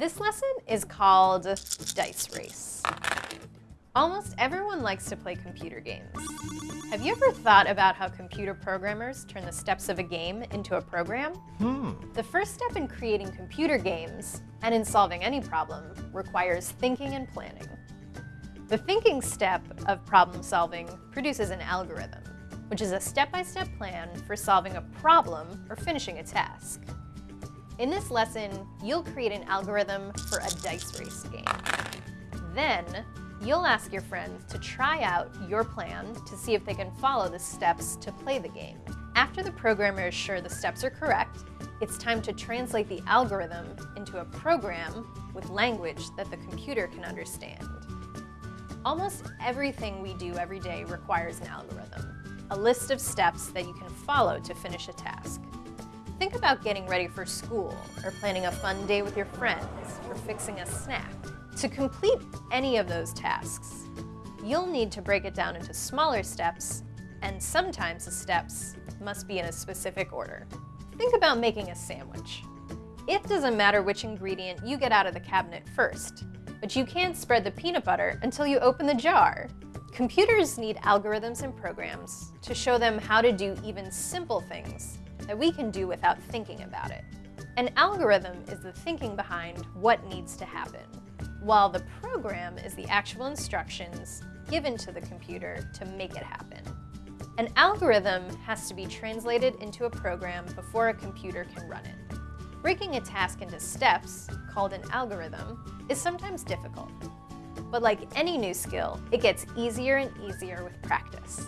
This lesson is called Dice Race. Almost everyone likes to play computer games. Have you ever thought about how computer programmers turn the steps of a game into a program? Hmm. The first step in creating computer games, and in solving any problem, requires thinking and planning. The thinking step of problem solving produces an algorithm, which is a step-by-step -step plan for solving a problem or finishing a task. In this lesson, you'll create an algorithm for a dice race game. Then, you'll ask your friends to try out your plan to see if they can follow the steps to play the game. After the programmer is sure the steps are correct, it's time to translate the algorithm into a program with language that the computer can understand. Almost everything we do every day requires an algorithm, a list of steps that you can follow to finish a task. Think about getting ready for school, or planning a fun day with your friends, or fixing a snack. To complete any of those tasks, you'll need to break it down into smaller steps, and sometimes the steps must be in a specific order. Think about making a sandwich. It doesn't matter which ingredient you get out of the cabinet first, but you can't spread the peanut butter until you open the jar. Computers need algorithms and programs to show them how to do even simple things that we can do without thinking about it. An algorithm is the thinking behind what needs to happen, while the program is the actual instructions given to the computer to make it happen. An algorithm has to be translated into a program before a computer can run it. Breaking a task into steps, called an algorithm, is sometimes difficult. But like any new skill, it gets easier and easier with practice.